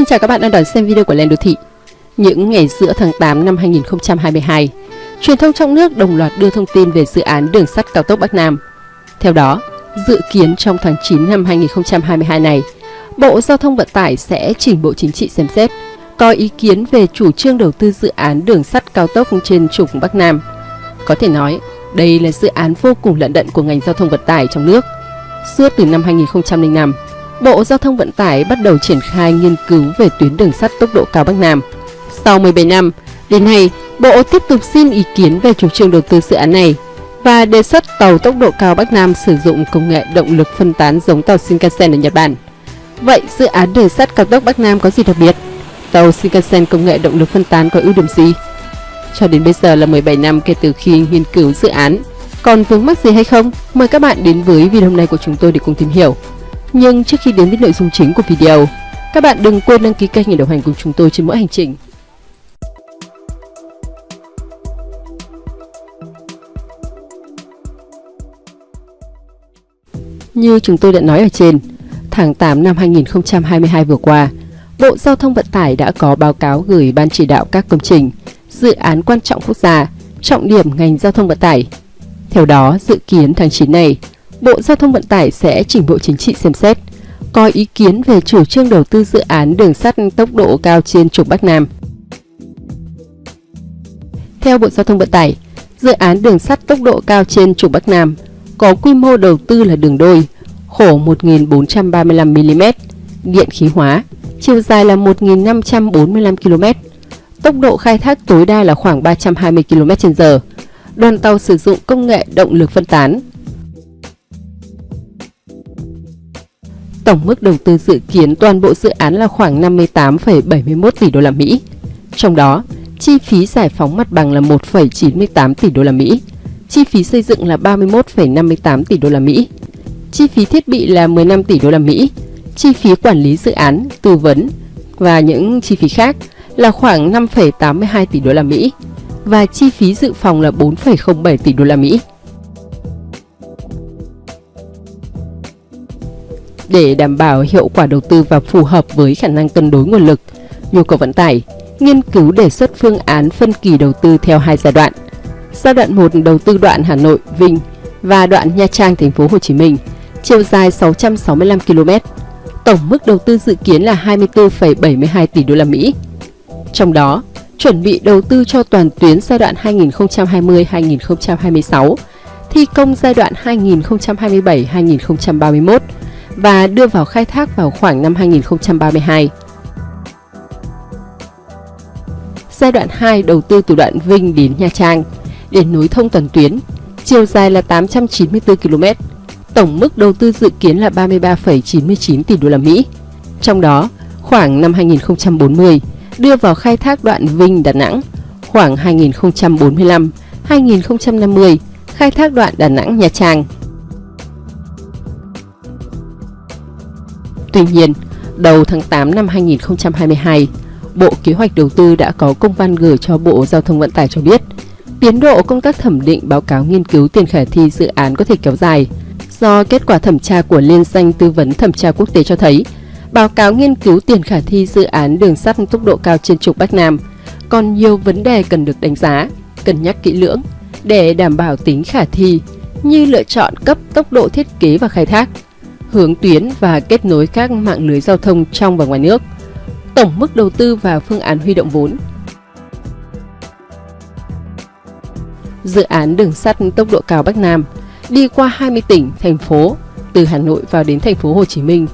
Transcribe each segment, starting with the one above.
Xin chào các bạn đang đón xem video của Lên Đô Thị. Những ngày giữa tháng 8 năm 2022, truyền thông trong nước đồng loạt đưa thông tin về dự án đường sắt cao tốc Bắc Nam. Theo đó, dự kiến trong tháng 9 năm 2022 này, Bộ Giao thông Vận tải sẽ chỉnh Bộ Chính trị xem xét, có ý kiến về chủ trương đầu tư dự án đường sắt cao tốc trên trục Bắc Nam. Có thể nói, đây là dự án vô cùng lận đận của ngành giao thông vận tải trong nước. Suốt từ năm 2005, Bộ Giao thông Vận tải bắt đầu triển khai nghiên cứu về tuyến đường sắt tốc độ cao Bắc Nam. Sau 17 năm, đến nay, Bộ tiếp tục xin ý kiến về chủ trương đầu tư dự án này và đề xuất tàu tốc độ cao Bắc Nam sử dụng công nghệ động lực phân tán giống tàu Shinkansen ở Nhật Bản. Vậy dự án đường sắt cao tốc Bắc Nam có gì đặc biệt? Tàu Shinkansen công nghệ động lực phân tán có ưu điểm gì? Cho đến bây giờ là 17 năm kể từ khi nghiên cứu dự án. Còn vướng mắc gì hay không? Mời các bạn đến với video hôm nay của chúng tôi để cùng tìm hiểu. Nhưng trước khi đến với nội dung chính của video, các bạn đừng quên đăng ký kênh để đồng hành cùng chúng tôi trên mỗi hành trình. Như chúng tôi đã nói ở trên, tháng 8 năm 2022 vừa qua, Bộ Giao thông Vận tải đã có báo cáo gửi Ban chỉ đạo các công trình, dự án quan trọng quốc gia, trọng điểm ngành giao thông vận tải. Theo đó, dự kiến tháng 9 này, Bộ Giao thông Vận tải sẽ chỉnh Bộ Chính trị xem xét, có ý kiến về chủ trương đầu tư dự án đường sắt tốc độ cao trên trục Bắc Nam. Theo Bộ Giao thông Vận tải, dự án đường sắt tốc độ cao trên trục Bắc Nam có quy mô đầu tư là đường đôi, khổ 1.435mm, điện khí hóa, chiều dài là 1.545 km, tốc độ khai thác tối đa là khoảng 320 km/h. Đoàn tàu sử dụng công nghệ động lực phân tán, Tổng mức đầu tư dự kiến toàn bộ dự án là khoảng 58,71 tỷ đô la Mỹ. Trong đó, chi phí giải phóng mặt bằng là 1,98 tỷ đô la Mỹ, chi phí xây dựng là 31,58 tỷ đô la Mỹ, chi phí thiết bị là 15 tỷ đô la Mỹ, chi phí quản lý dự án, tư vấn và những chi phí khác là khoảng 5,82 tỷ đô la Mỹ và chi phí dự phòng là 4,07 tỷ đô la Mỹ. Để đảm bảo hiệu quả đầu tư và phù hợp với khả năng cân đối nguồn lực, nhu cầu vận tải, nghiên cứu đề xuất phương án phân kỳ đầu tư theo hai giai đoạn. Giai đoạn 1 đầu tư đoạn Hà Nội, Vinh và đoạn Nha Trang, thành phố Hồ Chí Minh, chiều dài 665 km. Tổng mức đầu tư dự kiến là 24,72 tỷ đô la Mỹ. Trong đó, chuẩn bị đầu tư cho toàn tuyến giai đoạn 2020-2026, thi công giai đoạn 2027-2031 và đưa vào khai thác vào khoảng năm 2032. Giai đoạn 2 đầu tư từ đoạn Vinh đến Nha Trang để nối thông toàn tuyến, chiều dài là 894 km. Tổng mức đầu tư dự kiến là 33,99 tỷ đô la Mỹ. Trong đó, khoảng năm 2040 đưa vào khai thác đoạn Vinh Đà Nẵng, khoảng 2045, 2050 khai thác đoạn Đà Nẵng Nha Trang. Tuy nhiên, đầu tháng 8 năm 2022, Bộ Kế hoạch Đầu tư đã có công văn gửi cho Bộ Giao thông Vận tải cho biết tiến độ công tác thẩm định báo cáo nghiên cứu tiền khả thi dự án có thể kéo dài. Do kết quả thẩm tra của Liên danh tư vấn thẩm tra quốc tế cho thấy báo cáo nghiên cứu tiền khả thi dự án đường sắt tốc độ cao trên trục Bắc Nam còn nhiều vấn đề cần được đánh giá, cân nhắc kỹ lưỡng để đảm bảo tính khả thi như lựa chọn cấp tốc độ thiết kế và khai thác, hướng tuyến và kết nối các mạng lưới giao thông trong và ngoài nước, tổng mức đầu tư và phương án huy động vốn. Dự án đường sắt tốc độ cao Bắc Nam đi qua 20 tỉnh, thành phố, từ Hà Nội vào đến thành phố Hồ Chí Minh.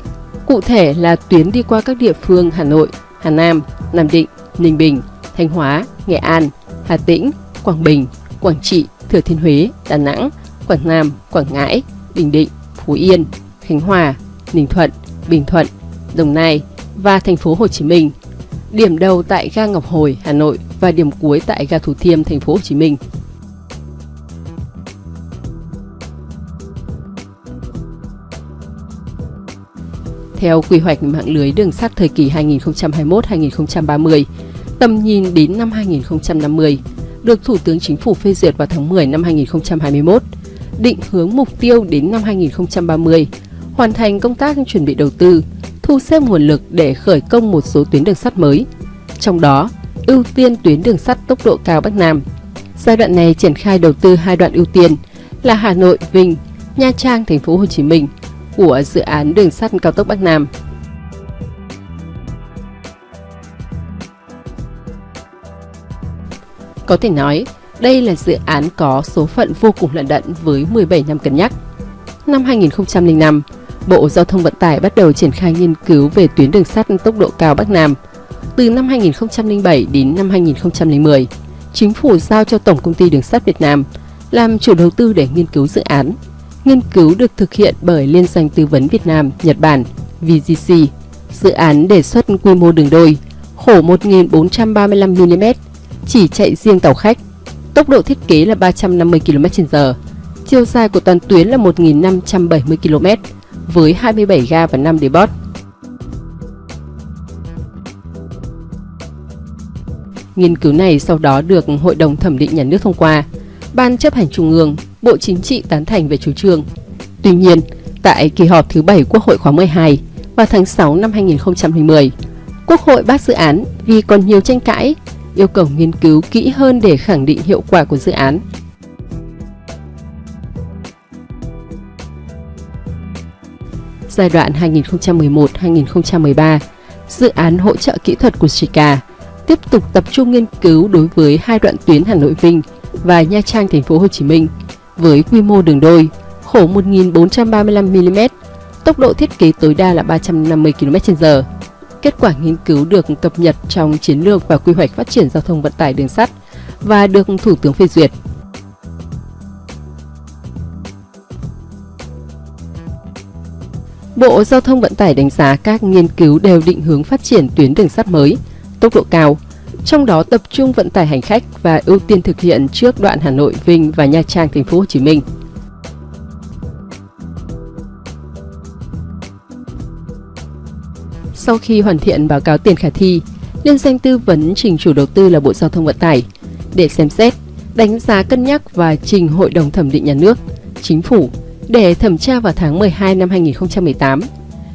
Cụ thể là tuyến đi qua các địa phương Hà Nội, Hà Nam, Nam Định, Ninh Bình, Thanh Hóa, Nghệ An, Hà Tĩnh, Quảng Bình, Quảng Trị, Thừa Thiên Huế, Đà Nẵng, Quảng Nam, Quảng Ngãi, Bình Định, Phú Yên, Khánh Hòa, Ninh Thuận, Bình Thuận, Đồng Nai và thành phố Hồ Chí Minh. Điểm đầu tại ga Ngọc Hồi, Hà Nội và điểm cuối tại ga Thủ Thiêm, thành phố Hồ Chí Minh. Theo quy hoạch mạng lưới đường sắt thời kỳ 2021-2030, tầm nhìn đến năm 2050, được Thủ tướng Chính phủ phê duyệt vào tháng 10 năm 2021, định hướng mục tiêu đến năm 2030 hoàn thành công tác chuẩn bị đầu tư, thu xếp nguồn lực để khởi công một số tuyến đường sắt mới. Trong đó, ưu tiên tuyến đường sắt tốc độ cao Bắc Nam. Giai đoạn này triển khai đầu tư hai đoạn ưu tiên là Hà Nội, Vinh, Nha Trang, Thành phố Hồ Chí Minh của dự án đường sắt cao tốc Bắc Nam. Có thể nói, đây là dự án có số phận vô cùng lận đận với 17 năm cân nhắc. Năm 2005, Bộ Giao thông Vận tải bắt đầu triển khai nghiên cứu về tuyến đường sắt tốc độ cao Bắc Nam. Từ năm 2007 đến năm 2010, Chính phủ giao cho Tổng Công ty Đường sắt Việt Nam làm chủ đầu tư để nghiên cứu dự án. Nghiên cứu được thực hiện bởi Liên doanh Tư vấn Việt Nam, Nhật Bản, VGC. Dự án đề xuất quy mô đường đôi, khổ 1.435mm, chỉ chạy riêng tàu khách. Tốc độ thiết kế là 350 km/h. Chiều dài của toàn tuyến là 1.570 km với 27 ga và 5 depot. Nghiên cứu này sau đó được Hội đồng Thẩm định Nhà nước thông qua. Ban chấp hành Trung ương, Bộ Chính trị tán thành về chủ trương. Tuy nhiên, tại kỳ họp thứ 7 Quốc hội khóa 12 vào tháng 6 năm 2010, Quốc hội bác dự án vì còn nhiều tranh cãi, yêu cầu nghiên cứu kỹ hơn để khẳng định hiệu quả của dự án. Giai đoạn 2011-2013, dự án hỗ trợ kỹ thuật của Chica tiếp tục tập trung nghiên cứu đối với hai đoạn tuyến Hà Nội Vinh và Nha Trang thành phố Hồ Chí Minh với quy mô đường đôi khổ 1435 mm, tốc độ thiết kế tối đa là 350 km/h. Kết quả nghiên cứu được cập nhật trong chiến lược và quy hoạch phát triển giao thông vận tải đường sắt và được Thủ tướng phê duyệt. Bộ Giao thông Vận tải đánh giá các nghiên cứu đều định hướng phát triển tuyến đường sắt mới, tốc độ cao, trong đó tập trung vận tải hành khách và ưu tiên thực hiện trước đoạn Hà Nội, Vinh và Nha Trang, Thành phố Hồ Chí Minh. Sau khi hoàn thiện báo cáo tiền khả thi, liên danh tư vấn trình chủ đầu tư là Bộ Giao thông Vận tải để xem xét, đánh giá cân nhắc và trình Hội đồng thẩm định nhà nước, chính phủ để thẩm tra vào tháng 12 năm 2018.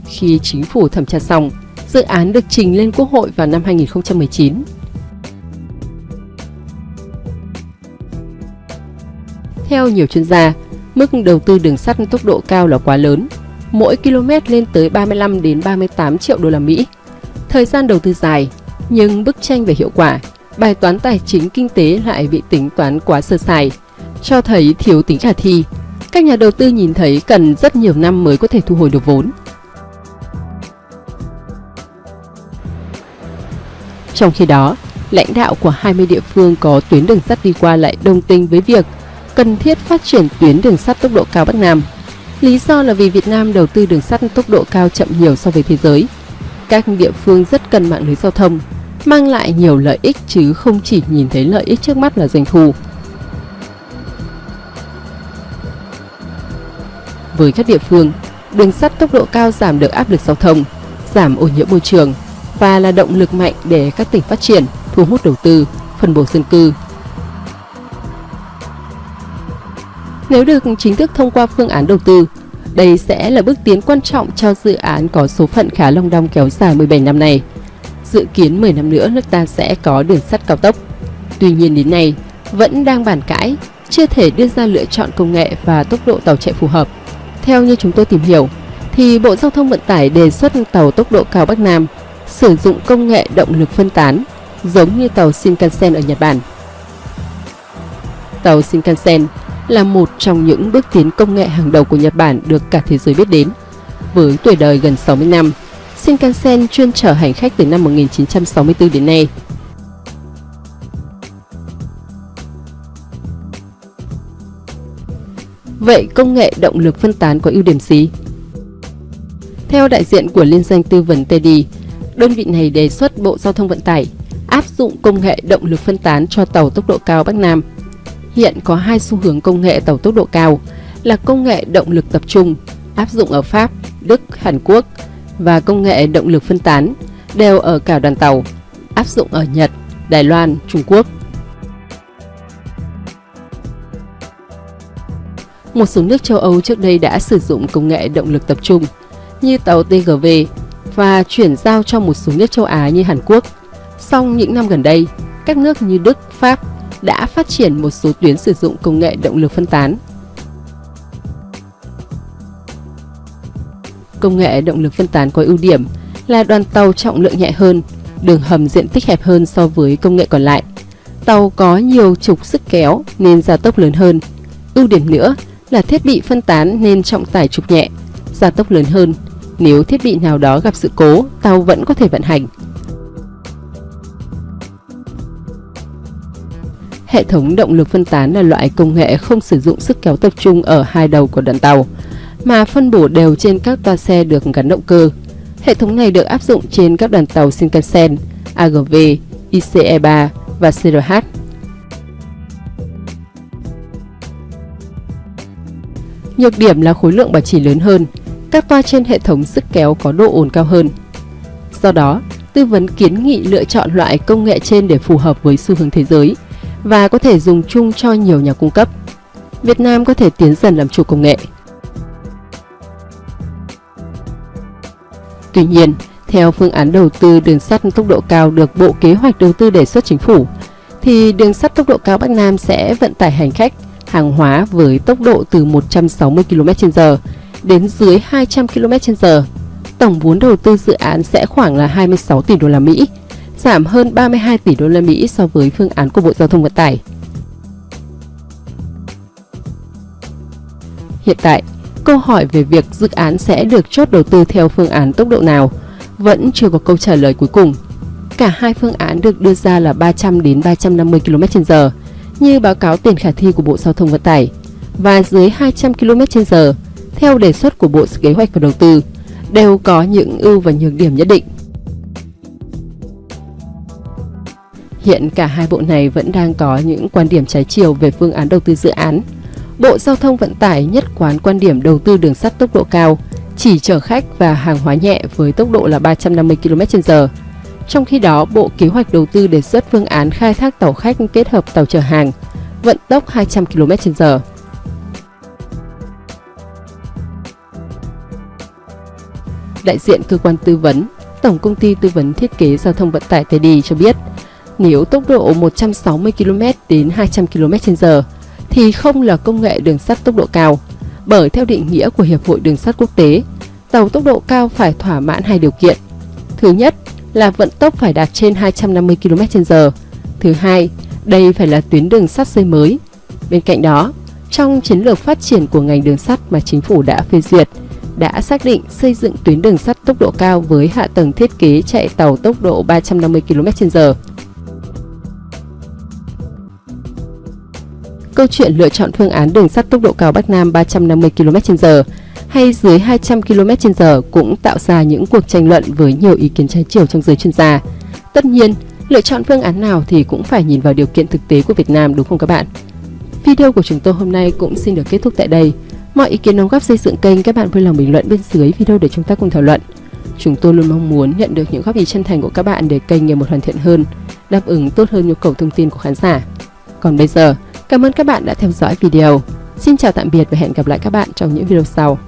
Khi chính phủ thẩm tra xong, dự án được trình lên Quốc hội vào năm 2019. Theo nhiều chuyên gia, mức đầu tư đường sắt tốc độ cao là quá lớn, mỗi km lên tới 35 đến 38 triệu đô la Mỹ. Thời gian đầu tư dài, nhưng bức tranh về hiệu quả, bài toán tài chính kinh tế lại bị tính toán quá sơ sài, cho thấy thiếu tính khả thi. Các nhà đầu tư nhìn thấy cần rất nhiều năm mới có thể thu hồi được vốn. Trong khi đó, lãnh đạo của 20 địa phương có tuyến đường sắt đi qua lại đồng tình với việc cần thiết phát triển tuyến đường sắt tốc độ cao Bắc Nam. Lý do là vì Việt Nam đầu tư đường sắt tốc độ cao chậm nhiều so với thế giới. Các địa phương rất cần mạng lưới giao thông, mang lại nhiều lợi ích chứ không chỉ nhìn thấy lợi ích trước mắt là doanh thu. Với các địa phương, đường sắt tốc độ cao giảm được áp lực giao thông, giảm ô nhiễm môi trường và là động lực mạnh để các tỉnh phát triển, thu hút đầu tư, phân bổ dân cư, Nếu được chính thức thông qua phương án đầu tư, đây sẽ là bước tiến quan trọng cho dự án có số phận khá long đong kéo dài 17 năm này. Dự kiến 10 năm nữa nước ta sẽ có đường sắt cao tốc. Tuy nhiên đến nay, vẫn đang bàn cãi, chưa thể đưa ra lựa chọn công nghệ và tốc độ tàu chạy phù hợp. Theo như chúng tôi tìm hiểu, thì Bộ Giao thông Vận tải đề xuất tàu tốc độ cao Bắc Nam sử dụng công nghệ động lực phân tán, giống như tàu Shinkansen ở Nhật Bản. Tàu Shinkansen là một trong những bước tiến công nghệ hàng đầu của Nhật Bản được cả thế giới biết đến. Với tuổi đời gần 60 năm, Shinkansen chuyên chở hành khách từ năm 1964 đến nay. Vậy công nghệ động lực phân tán có ưu điểm gì? Theo đại diện của liên danh tư vấn Teddy, đơn vị này đề xuất Bộ Giao thông Vận tải áp dụng công nghệ động lực phân tán cho tàu tốc độ cao Bắc Nam Hiện có hai xu hướng công nghệ tàu tốc độ cao là công nghệ động lực tập trung áp dụng ở Pháp, Đức, Hàn Quốc và công nghệ động lực phân tán đều ở cả đoàn tàu áp dụng ở Nhật, Đài Loan, Trung Quốc. Một số nước châu Âu trước đây đã sử dụng công nghệ động lực tập trung như tàu TGV, và chuyển giao cho một số nước châu Á như Hàn Quốc. Song những năm gần đây, các nước như Đức, Pháp đã phát triển một số tuyến sử dụng công nghệ động lực phân tán. Công nghệ động lực phân tán có ưu điểm là đoàn tàu trọng lượng nhẹ hơn, đường hầm diện tích hẹp hơn so với công nghệ còn lại. Tàu có nhiều trục sức kéo nên gia tốc lớn hơn. Ưu điểm nữa là thiết bị phân tán nên trọng tải trục nhẹ, gia tốc lớn hơn. Nếu thiết bị nào đó gặp sự cố, tàu vẫn có thể vận hành. Hệ thống động lực phân tán là loại công nghệ không sử dụng sức kéo tập trung ở hai đầu của đoàn tàu, mà phân bổ đều trên các toa xe được gắn động cơ. Hệ thống này được áp dụng trên các đoàn tàu Shinkansen, AGV, ICE3 và CRH. Nhược điểm là khối lượng bảo trì lớn hơn, các toa trên hệ thống sức kéo có độ ổn cao hơn. Do đó, tư vấn kiến nghị lựa chọn loại công nghệ trên để phù hợp với xu hướng thế giới và có thể dùng chung cho nhiều nhà cung cấp. Việt Nam có thể tiến dần làm chủ công nghệ. Tuy nhiên, theo phương án đầu tư đường sắt tốc độ cao được Bộ Kế hoạch Đầu tư đề xuất chính phủ, thì đường sắt tốc độ cao Bắc Nam sẽ vận tải hành khách, hàng hóa với tốc độ từ 160 km/h đến dưới 200 km/h. Tổng vốn đầu tư dự án sẽ khoảng là 26 tỷ đô la Mỹ, giảm hơn 32 tỷ đô la Mỹ so với phương án của Bộ Giao thông Vận tải. Hiện tại, câu hỏi về việc dự án sẽ được chốt đầu tư theo phương án tốc độ nào vẫn chưa có câu trả lời cuối cùng. Cả hai phương án được đưa ra là 300 đến 350 km/h như báo cáo tiền khả thi của Bộ Giao thông Vận tải và dưới 200 km/h theo đề xuất của Bộ Kế hoạch và Đầu tư đều có những ưu và nhược điểm nhất định. Hiện cả hai bộ này vẫn đang có những quan điểm trái chiều về phương án đầu tư dự án. Bộ Giao thông Vận tải nhất quán quan điểm đầu tư đường sắt tốc độ cao, chỉ chở khách và hàng hóa nhẹ với tốc độ là 350 km/h. Trong khi đó, Bộ Kế hoạch Đầu tư đề xuất phương án khai thác tàu khách kết hợp tàu chở hàng, vận tốc 200 km/h. Đại diện cơ quan tư vấn, Tổng công ty tư vấn thiết kế giao thông vận tải TD cho biết, nếu tốc độ 160 km đến 200 km/h thì không là công nghệ đường sắt tốc độ cao, bởi theo định nghĩa của Hiệp hội Đường sắt Quốc tế, tàu tốc độ cao phải thỏa mãn hai điều kiện. Thứ nhất là vận tốc phải đạt trên 250 km/h. Thứ hai, đây phải là tuyến đường sắt xây mới. Bên cạnh đó, trong chiến lược phát triển của ngành đường sắt mà chính phủ đã phê duyệt, đã xác định xây dựng tuyến đường sắt tốc độ cao với hạ tầng thiết kế chạy tàu tốc độ 350 km/h. Câu chuyện lựa chọn phương án đường sắt tốc độ cao Bắc Nam 350 km/h hay dưới 200 km/h cũng tạo ra những cuộc tranh luận với nhiều ý kiến trái chiều trong giới chuyên gia. Tất nhiên, lựa chọn phương án nào thì cũng phải nhìn vào điều kiện thực tế của Việt Nam đúng không các bạn? Video của chúng tôi hôm nay cũng xin được kết thúc tại đây. Mọi ý kiến đóng góp xây dựng kênh các bạn vui lòng bình luận bên dưới video để chúng ta cùng thảo luận. Chúng tôi luôn mong muốn nhận được những góp ý chân thành của các bạn để kênh ngày một hoàn thiện hơn, đáp ứng tốt hơn nhu cầu thông tin của khán giả. Còn bây giờ, cảm ơn các bạn đã theo dõi video. Xin chào tạm biệt và hẹn gặp lại các bạn trong những video sau.